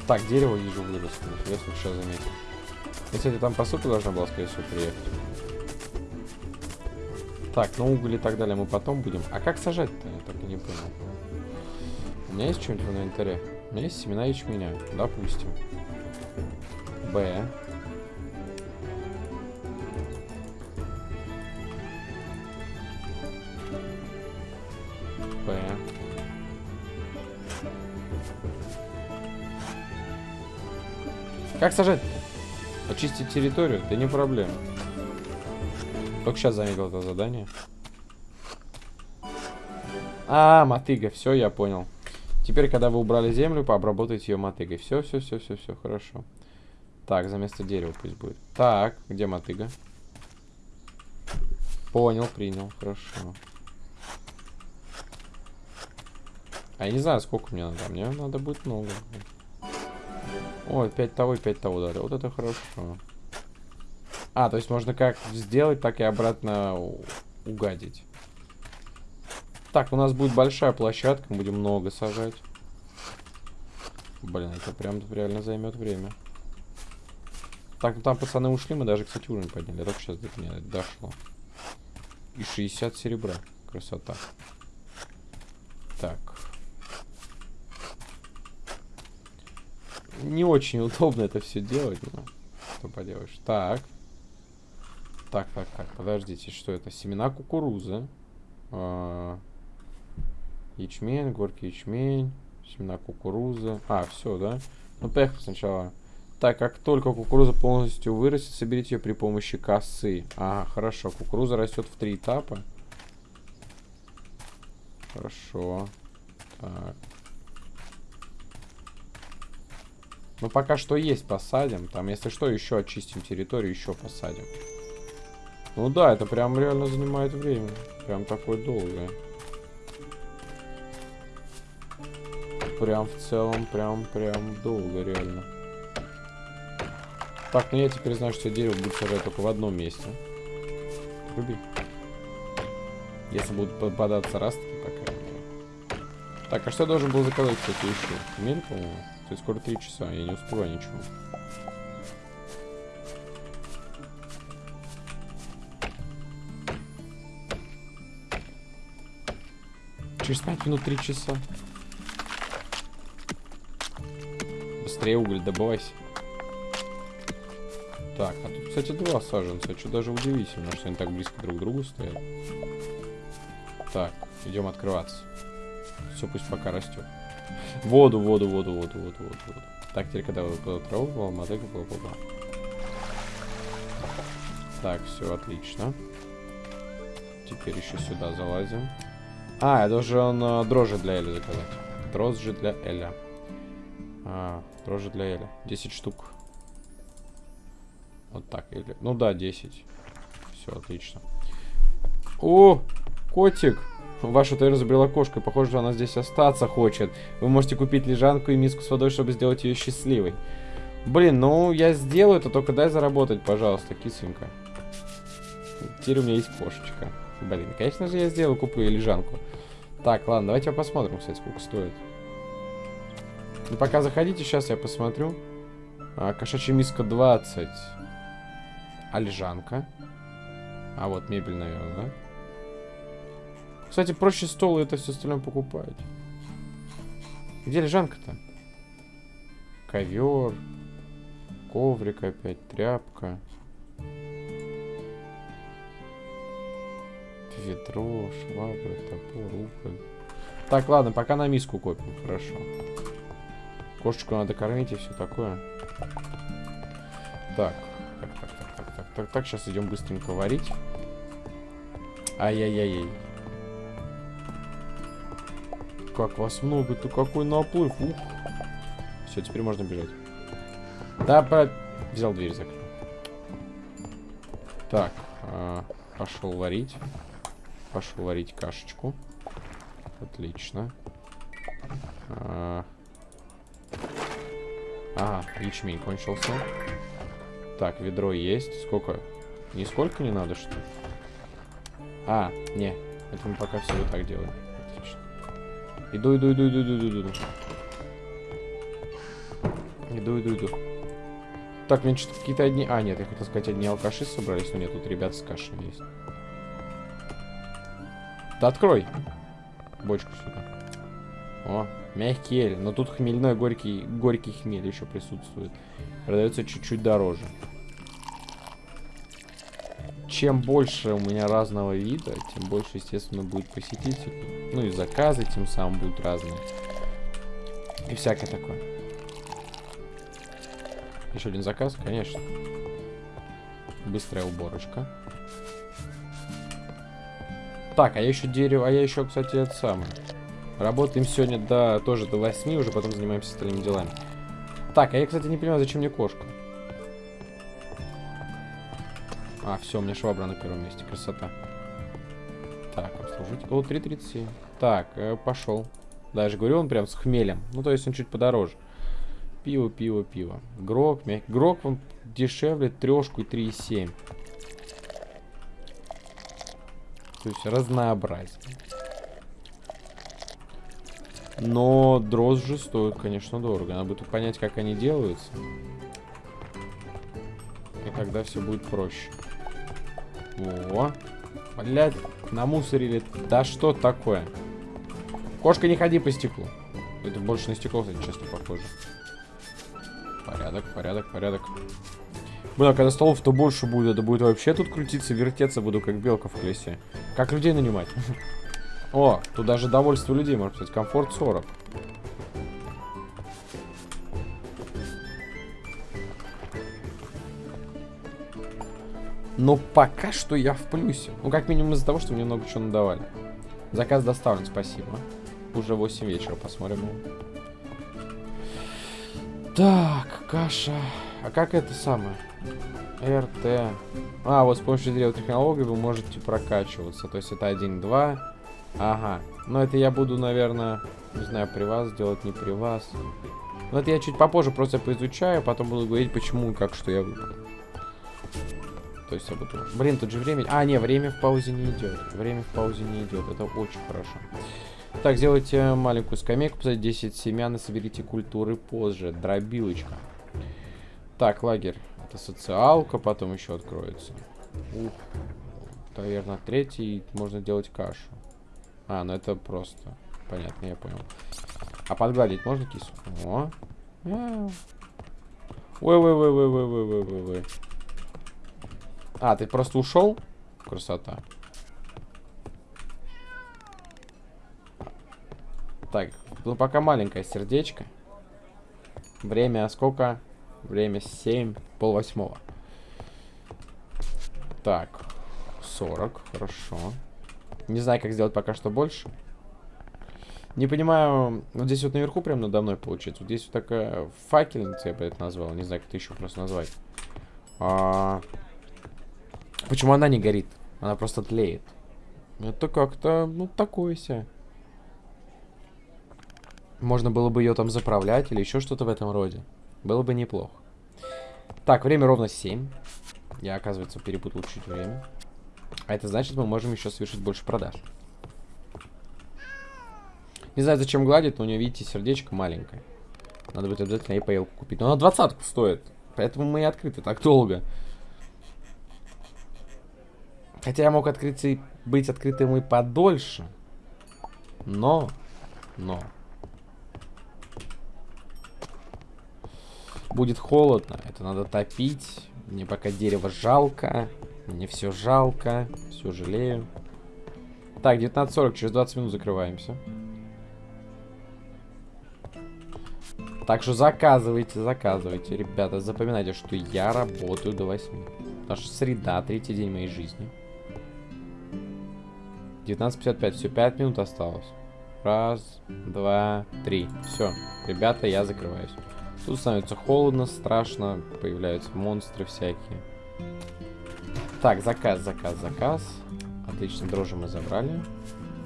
Так, дерево вижу выросло. Я сейчас заметил. И, кстати, там посылка должна была, скорее всего, приехать. Так, ну уголь и так далее мы потом будем. А как сажать-то? Я так и не понял. У меня есть что-нибудь в инвентаре? У меня есть семена ячменя, допустим. Б. Как сажать? Очистить территорию? Да не проблема. Только сейчас заметил это задание. А, мотыга, все, я понял. Теперь, когда вы убрали землю, пообработайте ее мотыгой. Все, все, все, все, все, хорошо. Так, за место дерева пусть будет. Так, где мотыга? Понял, принял, хорошо. А я не знаю, сколько мне надо. Мне надо будет много. Ой, 5 того и 5 того дали. Вот это хорошо. А, то есть можно как сделать, так и обратно угадить. Так, у нас будет большая площадка, мы будем много сажать. Блин, это прям реально займет время. Так, ну там пацаны ушли, мы даже, кстати, уровень подняли. Я только сейчас до меня дошло. И 60 серебра. Красота. Так. Не очень удобно это все делать, но что поделаешь. Так. Так, так, так, подождите, что это? Семена кукурузы. А, ячмень, горький ячмень, семена кукурузы. А, все, да? Ну, поехали сначала. Так, как только кукуруза полностью вырастет, соберите ее при помощи косы. Ага, хорошо. Кукуруза растет в три этапа. Хорошо. Так. Ну, пока что есть, посадим. Там, если что, еще очистим территорию, еще посадим. Ну да, это прям реально занимает время. Прям такое долгое. Прям в целом, прям, прям долго, реально. Так, ну я теперь знаю, что дерево будет сажать только в одном месте. Руби. Если будут попадаться растки, по крайней мере. Так, а что я должен был заказать, кстати, еще? Мель, по-моему? То есть скоро 3 часа, я не успеваю ничего. Через 5 минут 3 часа. Быстрее уголь добывайся. Так, а тут, кстати, два саженца. Что даже удивительно, что они так близко друг к другу стоят. Так, идем открываться. Все пусть пока растет. Воду, воду, воду, воду, воду, воду, воду. Так, теперь когда вы траву, мотыга, бла бла бла. Так, все отлично. Теперь еще сюда залазим. А, я должен э, дрожжи для Эли заказать. Дрожжи для Эля. А, дрожжи для Эля. 10 штук. Вот так. Или... Ну да, 10. Все, отлично. О, котик. Ваша Тойра забрела кошку. Похоже, что она здесь остаться хочет. Вы можете купить лежанку и миску с водой, чтобы сделать ее счастливой. Блин, ну я сделаю это, только дай заработать, пожалуйста, кисонька. Теперь у меня есть кошечка. Блин, конечно же я сделаю, куплю лежанку. Так, ладно, давайте посмотрим, кстати, сколько стоит. Ну, пока заходите, сейчас я посмотрю. А, кошачья миска 20. А лежанка? А вот мебель, наверное, да? Кстати, проще стол и это все остальное покупать. Где лежанка-то? Ковер. Коврик опять, тряпка. Ведро, швабра, топор, уголь. Так, ладно, пока на миску копим, хорошо. Кошечку надо кормить и все такое. Так, так, так, так, так, так, так, так, сейчас идем быстренько варить. Ай-яй-яй-яй. Как вас много-то, какой наплыв, ух. Все, теперь можно бежать. Да, про... взял дверь, закрыл. Так, а, пошел варить. Пошел варить кашечку. Отлично. А... Ага, ячмень кончился. Так, ведро есть. Сколько? Нисколько не надо, что ли? А, не. Это мы пока все вот так делаем. Иду, иду, иду, иду, иду, иду, иду. Иду, иду, иду. Так, мне что-то какие-то одни... А, нет, я хотел сказать, одни алкаши собрались, но нет, тут ребята с кашей есть. Да открой. Бочку сюда. О, мягкий эль. Но тут хмельной горький, горький хмель еще присутствует. Продается чуть-чуть дороже. Чем больше у меня разного вида, тем больше, естественно, будет посетителей. Ну и заказы тем самым будут разные. И всякое такое. Еще один заказ, конечно. быстрая уборочка. Так, а я еще дерево, а я еще, кстати, это самое. Работаем сегодня до, тоже до 8, уже потом занимаемся остальными делами. Так, а я, кстати, не понимаю, зачем мне кошка. А, все, у меня швабра на первом месте, красота. Так, обслужить. О, 3.37. Так, э, пошел. Даже говорю, он прям с хмелем. Ну, то есть он чуть подороже. Пиво, пиво, пиво. Грок, мягкий. Грок он дешевле трешку и 3,7. То есть разнообразие. Но дрожжи стоят, конечно, дорого. Надо будет понять, как они делаются. И тогда все будет проще. О, блядь, намусорили. Да что такое? Кошка, не ходи по стеклу. Это больше на стекло, кстати, честно, похоже. Порядок, порядок, порядок. Блин, а когда столов-то больше будет, это будет вообще тут крутиться, вертеться буду, как белка в колесе. Как людей нанимать? [laughs] О, тут даже довольство людей, можно сказать, комфорт 40. Но пока что я в плюсе. Ну, как минимум из-за того, что мне много чего надавали. Заказ доставлен, спасибо. Уже 8 вечера, посмотрим. Так, каша. А как это самое? РТ. А, вот с помощью древа технологий вы можете прокачиваться. То есть это 1-2. Ага. Но это я буду, наверное, не знаю, при вас делать, не при вас. Но это я чуть попозже просто поизучаю, потом буду говорить, почему и как, что я выбрал. То есть я буду... Блин, тут же время... А, не, время в паузе не идет. Время в паузе не идет. Это очень хорошо. Так, сделайте маленькую скамейку, посадите 10 семян и соберите культуры позже. Дробилочка. Так, лагерь. Это социалка, потом еще откроется. Ух. Наверное, третий можно делать кашу. А, ну это просто. Понятно, я понял. А подгладить можно кису? О. Ой-ой-ой-ой-ой-ой-ой-ой. А, ты просто ушел? Красота. Так, ну пока маленькое сердечко. Время сколько? Время 7, пол восьмого. Так, 40, хорошо. Не знаю, как сделать пока что больше. Не понимаю, вот здесь вот наверху прям надо мной получается. Вот здесь вот такая факельница, я бы это назвал. Не знаю, как это еще просто назвать. А... Почему она не горит? Она просто тлеет. Это как-то, ну, такое себе. Можно было бы ее там заправлять или еще что-то в этом роде. Было бы неплохо. Так, время ровно 7. Я, оказывается, перепутал чуть время. А это значит, мы можем еще совершить больше продаж. Не знаю, зачем гладит, но у нее, видите, сердечко маленькое. Надо будет обязательно ей поелку купить. Но она двадцатку стоит. Поэтому мы и открыты так долго. Хотя я мог открыться и быть открытым и подольше. Но, но, Будет холодно, это надо топить. Мне пока дерево жалко. Мне все жалко. Все жалею. Так, 19.40, через 20 минут закрываемся. Так что заказывайте, заказывайте. Ребята, запоминайте, что я работаю до 8. Потому что среда, третий день моей жизни. 19.55, все, 5 минут осталось. Раз, два, три. Все, ребята, я закрываюсь. Тут становится холодно, страшно, появляются монстры всякие. Так, заказ, заказ, заказ. Отлично, дрожжи мы забрали.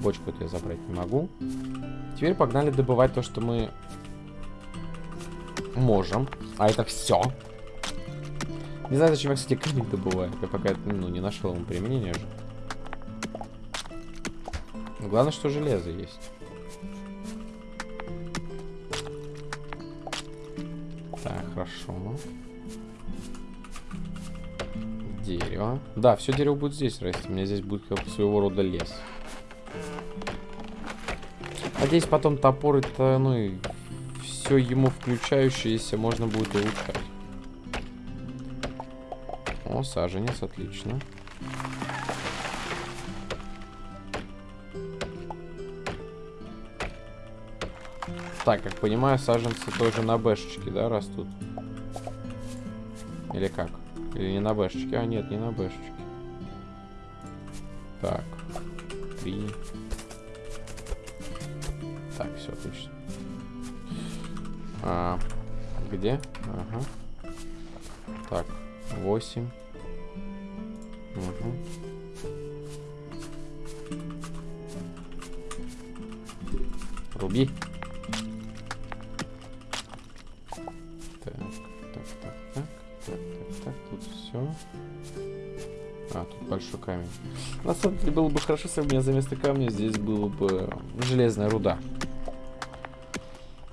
Бочку я забрать не могу. Теперь погнали добывать то, что мы можем. А это все. Не знаю, зачем я, кстати, камень добываю. Я пока ну, не нашел ему применения. Главное, что железо есть. Хорошо. Дерево. Да, все дерево будет здесь расти. У меня здесь будет как своего рода лес. Надеюсь, потом топор это, ну и все ему включающееся можно будет улучшать. О, саженец, отлично. Так, как понимаю, саженцы тоже на бэшечке, да, растут? Или как? Или не на бэшечке? А, нет, не на бэшечке. Так. Три. Так, все отлично. А, где? Ага. Так, восемь. Угу. Руби. Большой камень. На самом деле было бы хорошо, если у меня за место камня здесь было бы железная руда.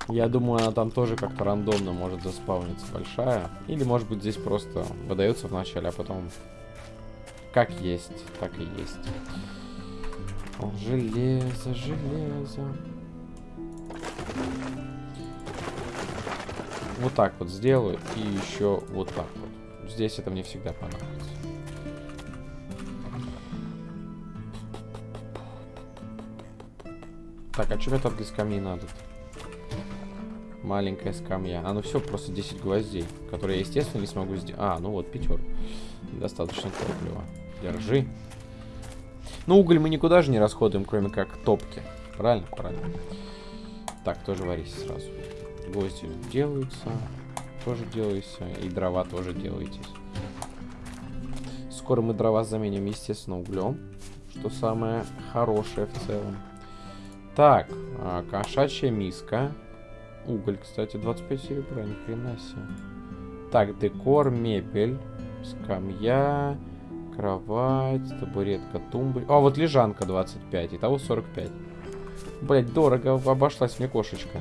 Я думаю, она там тоже как-то рандомно может заспавниться большая. Или, может быть, здесь просто выдается в начале, а потом как есть, так и есть. Железо, железо. Вот так вот сделаю. И еще вот так вот. Здесь это мне всегда понадобится. Так, а что там для скамьи надо? -то? Маленькая скамья. А, ну все, просто 10 гвоздей, которые я, естественно, не смогу сделать. А, ну вот, пятер. Достаточно топлива. Держи. Ну, уголь мы никуда же не расходуем, кроме как топки. Правильно? Правильно. Так, тоже варись сразу. Гвозди делаются. Тоже делаются. И дрова тоже делаетесь. Скоро мы дрова заменим, естественно, углем. Что самое хорошее в целом. Так, а, кошачья миска. Уголь, кстати, 25 серебра, ни хрена себе. Так, декор, мебель, скамья, кровать, табуретка, тумбочка. А, вот лежанка 25, итого 45. Блять, дорого обошлась мне кошечка.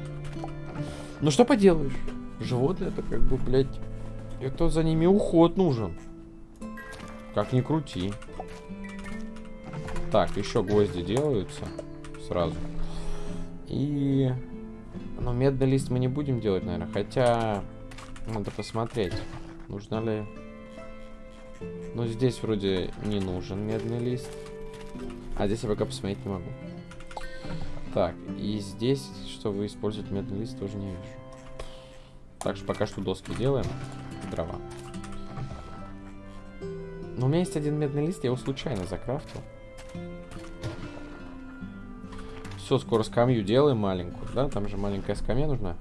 Ну что поделаешь? Животные это как бы, блядь, это за ними уход нужен. Как ни крути. Так, еще гвозди делаются сразу. И но медный лист мы не будем делать, наверное. Хотя, надо посмотреть, нужно ли... Ну, здесь вроде не нужен медный лист. А здесь я пока посмотреть не могу. Так, и здесь, что вы используете медный лист, тоже не вижу. Так что пока что доски делаем. Дрова. Но у меня есть один медный лист, я его случайно закрафтил. Все, скоро скамью делаем маленькую, да? Там же маленькая скамья нужна.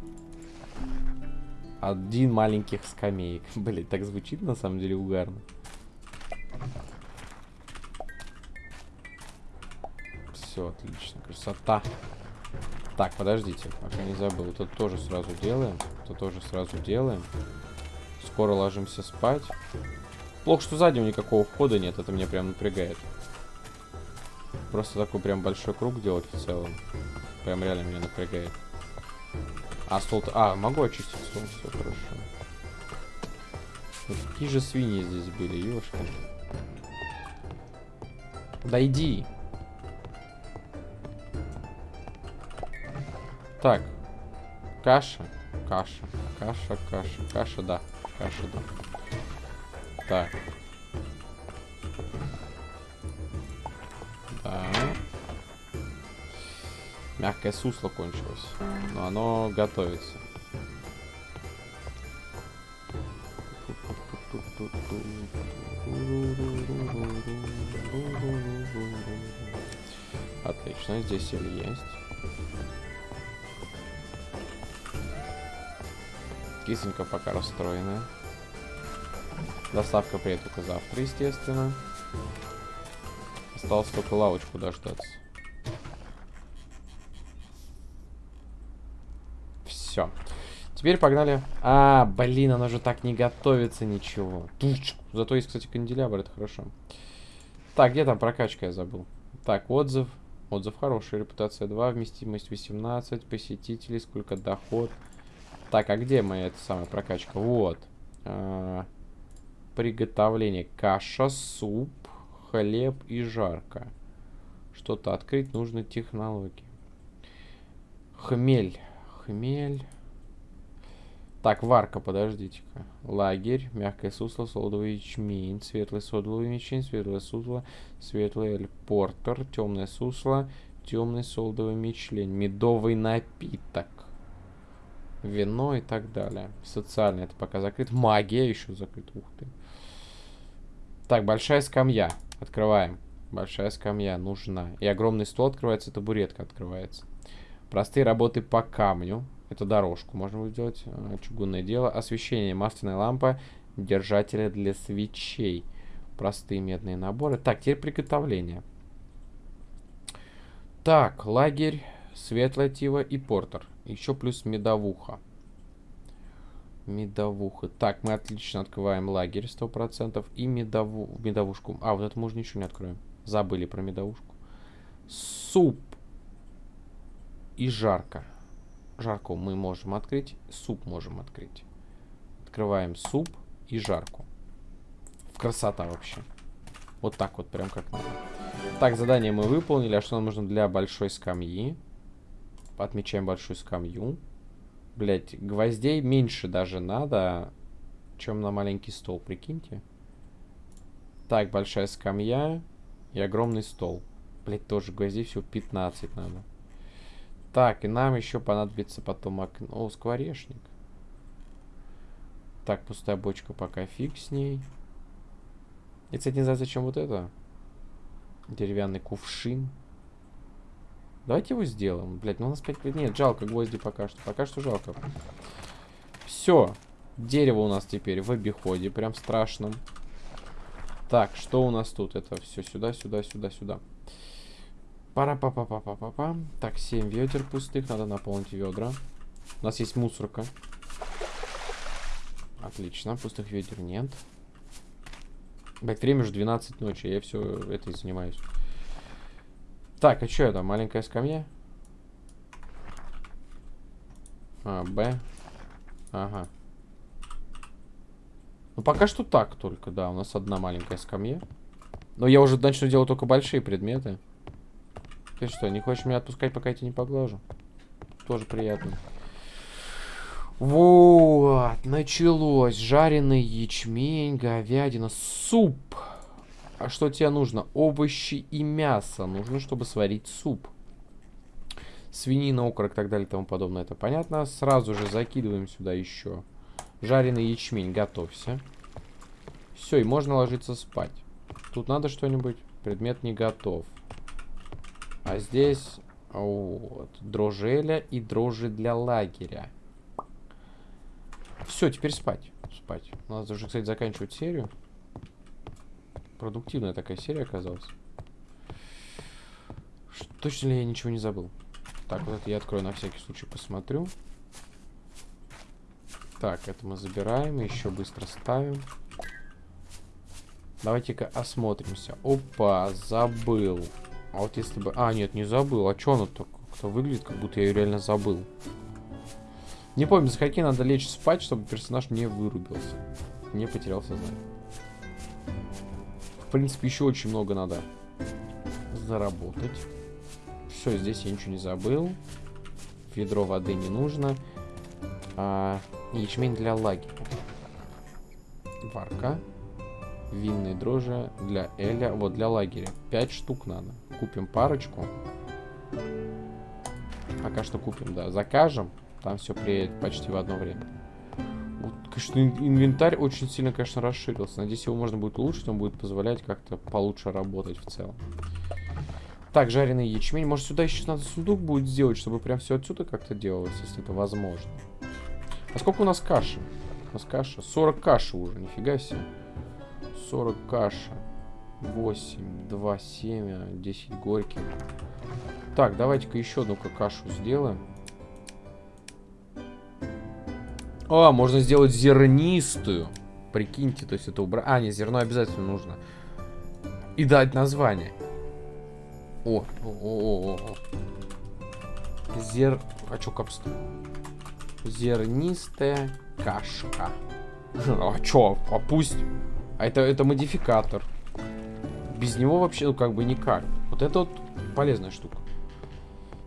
Один маленьких скамеек. [laughs] Блин, так звучит на самом деле угарно. Все, отлично. Красота. Так, подождите, пока не забыл. Это тоже сразу делаем. Это тоже сразу делаем. Скоро ложимся спать. Плохо, что сзади никакого входа нет. Это меня прям напрягает. Просто такой прям большой круг делать в целом. Прям реально меня напрягает. А, стол... А, могу очистить стол, все хорошо. Какие же свиньи здесь были, ёшки. Да иди. Так. Каша. Каша. Каша, каша. Каша, да. Каша, да. Так. Мягкое сусло кончилось. Но оно готовится. Отлично, здесь или есть. Кисонька пока расстроена. Доставка приедет только завтра, естественно. Осталось только лавочку дождаться. Все. Теперь погнали. А, блин, оно же так не готовится ничего. Зато есть, кстати, канделябр, это хорошо. Так, где там прокачка, я забыл. Так, отзыв. Отзыв хороший, репутация 2, вместимость 18, посетителей, сколько доход. Так, а где моя эта самая прокачка? Вот. А, приготовление. Каша, суп, хлеб и жарко. Что-то открыть нужны технологии. Хмель хмель. Так, варка, подождите-ка. Лагерь, мягкое сусло, солодовый ячмень, светлый содовый ячмень, светлое сусло, светлый эль портер, темное сусло, темный солодовый мечлень, медовый напиток, вино и так далее. Социальный это пока закрыт. Магия еще закрыт. Ух ты. Так, большая скамья. Открываем. Большая скамья нужна. И огромный стол открывается, табуретка открывается. Простые работы по камню. Это дорожку можно будет сделать. А, чугунное дело. Освещение. Масляная лампа. Держатели для свечей. Простые медные наборы. Так, теперь приготовление. Так, лагерь, светлая тива и портер. Еще плюс медовуха. Медовуха. Так, мы отлично открываем лагерь 100%. И медову... медовушку. А, вот это мы уже ничего не откроем. Забыли про медовушку. Суп. И жарко. Жарку мы можем открыть. Суп можем открыть. Открываем суп и жарку. Красота вообще. Вот так вот, прям как надо. Так, задание мы выполнили. А что нам нужно для большой скамьи? Отмечаем большую скамью. Блять, гвоздей меньше даже надо, чем на маленький стол, прикиньте. Так, большая скамья и огромный стол. Блять, тоже гвоздей всего 15 надо. Так, и нам еще понадобится потом окно. О, скворечник. Так, пустая бочка пока фиг с ней. Я, кстати, не знаю, зачем вот это. Деревянный кувшин. Давайте его сделаем. Блять, ну у нас 5... Нет, жалко гвозди пока что. Пока что жалко. Все. Дерево у нас теперь в обиходе. Прям страшном. Так, что у нас тут? Это все сюда, сюда, сюда, сюда. Пара па па па па па па Так, 7 ведер пустых. Надо наполнить ведра. У нас есть мусорка. Отлично, пустых ведер нет. Блять, время уже 12 ночи, я все это и занимаюсь. Так, а что это? Маленькая скамья? А, Б. Ага. Ну, пока что так только, да. У нас одна маленькая скамья. Но я уже начну делать только большие предметы. Ты что, не хочешь меня отпускать, пока я тебя не поглажу? Тоже приятно. Вот, началось. Жареный ячмень, говядина, суп. А что тебе нужно? Овощи и мясо. Нужно, чтобы сварить суп. Свинина, окорок и так далее и тому подобное. Это понятно. Сразу же закидываем сюда еще жареный ячмень. Готовься. Все, и можно ложиться спать. Тут надо что-нибудь? Предмет не готов. А здесь вот, дрожжеля и дрожжи для лагеря. Все, теперь спать. Спать. Надо уже, кстати, заканчивать серию. Продуктивная такая серия оказалась. Точно ли я ничего не забыл? Так, вот это я открою на всякий случай, посмотрю. Так, это мы забираем, еще быстро ставим. Давайте-ка осмотримся. Опа, забыл. А вот если бы... А, нет, не забыл. А что оно так как-то выглядит, как будто я ее реально забыл. Не помню, за какие надо лечь спать, чтобы персонаж не вырубился. Не потерял сознание. В принципе, еще очень много надо заработать. Все, здесь я ничего не забыл. Ведро воды не нужно. А, ячмень для лагеря. Варка. Винные дрожжи для Эля. Вот, для лагеря. Пять штук надо. Купим парочку. Пока что купим, да. Закажем. Там все приедет почти в одно время. Вот, конечно, инвентарь очень сильно, конечно, расширился. Надеюсь, его можно будет улучшить. Он будет позволять как-то получше работать в целом. Так, жареный ячмень. Может, сюда еще надо сундук будет сделать, чтобы прям все отсюда как-то делалось, если это возможно. А сколько у нас каши? У нас каша. 40 каши уже, нифига себе. 40 каши. 8, 2, 7, 10 горьких. Так, давайте-ка еще одну-ка кашу сделаем. О, можно сделать зернистую. Прикиньте, то есть это убрать. А, не, зерно обязательно нужно. И дать название. О, о, о, о, о. Зер... А чё капста? Зернистая кашка. [laughs] А чё? А пусть... А это, это модификатор. Без него вообще, ну, как бы никак. Вот это вот полезная штука.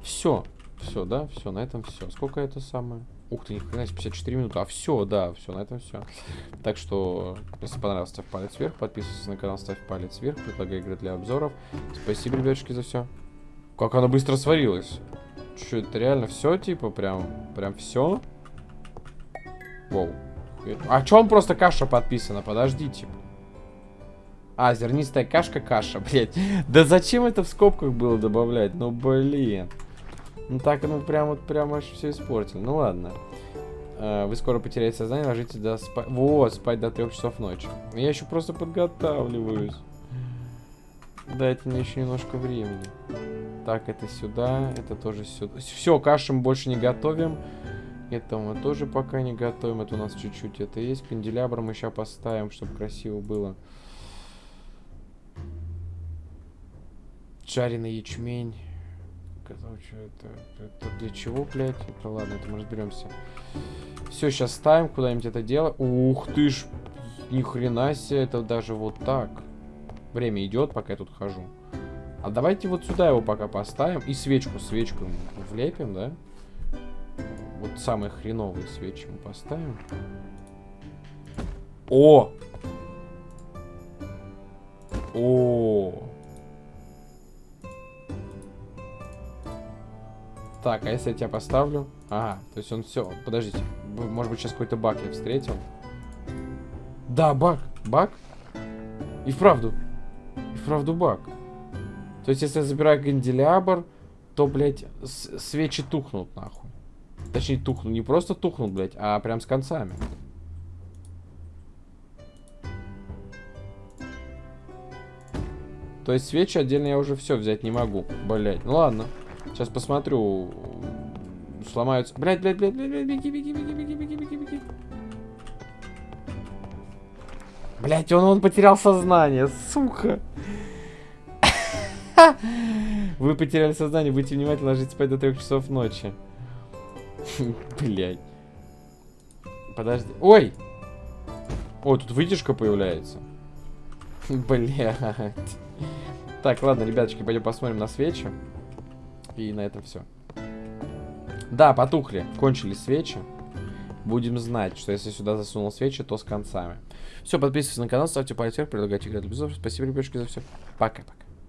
Все. Все, да? Все, на этом все. Сколько это самое? Ух ты, ни хрена 54 минуты. А все, да, все, на этом все. Так что, если понравилось, ставь палец вверх. Подписывайся на канал, ставь палец вверх. Предлагаю игры для обзоров. Спасибо, ребятушки, за все. Как она быстро сварилась. Че, это реально все, типа, прям, прям все? Воу. А че он просто каша подписана? Подожди, типа. А, зернистая кашка, каша, [laughs] блядь. Да зачем это в скобках было добавлять? Ну, блин. Ну так, ну прям вот прям аж все испортил. Ну ладно. А, вы скоро потеряете сознание, ложитесь до спать. Вот, спать до трех часов ночи. Я еще просто подготавливаюсь. Дайте мне еще немножко времени. Так, это сюда, это тоже сюда. Все, кашу мы больше не готовим. Это мы тоже пока не готовим. Это у нас чуть-чуть это есть. Канделябр мы сейчас поставим, чтобы красиво было. Жареный ячмень. Короче, это, это для чего, блядь? Это ладно, это мы разберемся. Все, сейчас ставим куда-нибудь это дело. Ух ты ж, ни хрена себе, это даже вот так. Время идет, пока я тут хожу. А давайте вот сюда его пока поставим. И свечку, свечку влепим, да? Вот самые хреновые свечи мы поставим. О! О! Так, а если я тебя поставлю? Ага, то есть он все. Подождите. Может быть, сейчас какой-то баг я встретил. Да, баг. Баг? И вправду. И вправду баг. То есть, если я забираю канделябр, то, блядь, свечи тухнут, нахуй. Точнее, тухнут. Не просто тухнут, блядь, а прям с концами. То есть свечи отдельно я уже все взять не могу. Блять, ну ладно. Сейчас посмотрю. Сломаются. Блять, блять, блять, блять, беги, беги, беги, беги, беги, беги, беги. Блять, он, он потерял сознание, сука. [laughs] Вы потеряли сознание, будьте внимательны, ложитесь спать до трех часов ночи. [laughs] Блять. Подожди. Ой! Ой, тут вытяжка появляется. [laughs] Блять. Так, ладно, ребяточки, пойдем посмотрим на свечи. И на этом все. Да, потухли. Кончились свечи. Будем знать, что если сюда засунул свечи, то с концами. Все, подписывайтесь на канал, ставьте палец вверх, предлагайте играть. Спасибо, ребятушки, за все. Пока-пока.